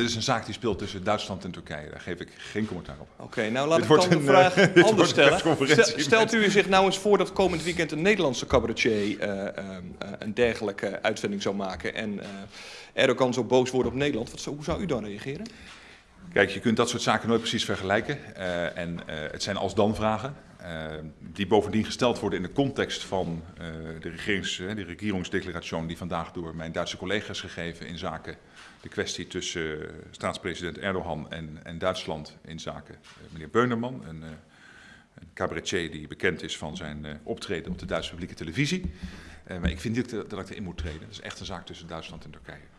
dit is een zaak die speelt tussen Duitsland en Turkije. Daar geef ik geen commentaar op. Oké, nou laat Dit ik dan de een, vraag eh, anders stellen. Stelt u zich nou eens voor dat komend weekend een Nederlandse cabaretier eh, eh, eh, een dergelijke uitzending zou maken en Erdogan zo boos wordt op Nederland? Wat hoe zou u dan reageren? Kijk, je kunt dat soort zaken nooit precies vergelijken. en het zijn als-dan vragen. Eh, die bovendien gesteld worden in de context van eh, de, regerings, eh, de regeringsdeclaratie die vandaag door mijn Duitse collega's gegeven in zaken de kwestie tussen staatspresident Erdogan en, en Duitsland in zaken meneer Beunerman, een, een cabaretier die bekend is van zijn optreden op de Duitse publieke televisie. Maar ik vind niet dat, dat ik erin moet treden. Het is echt een zaak tussen Duitsland en Turkije.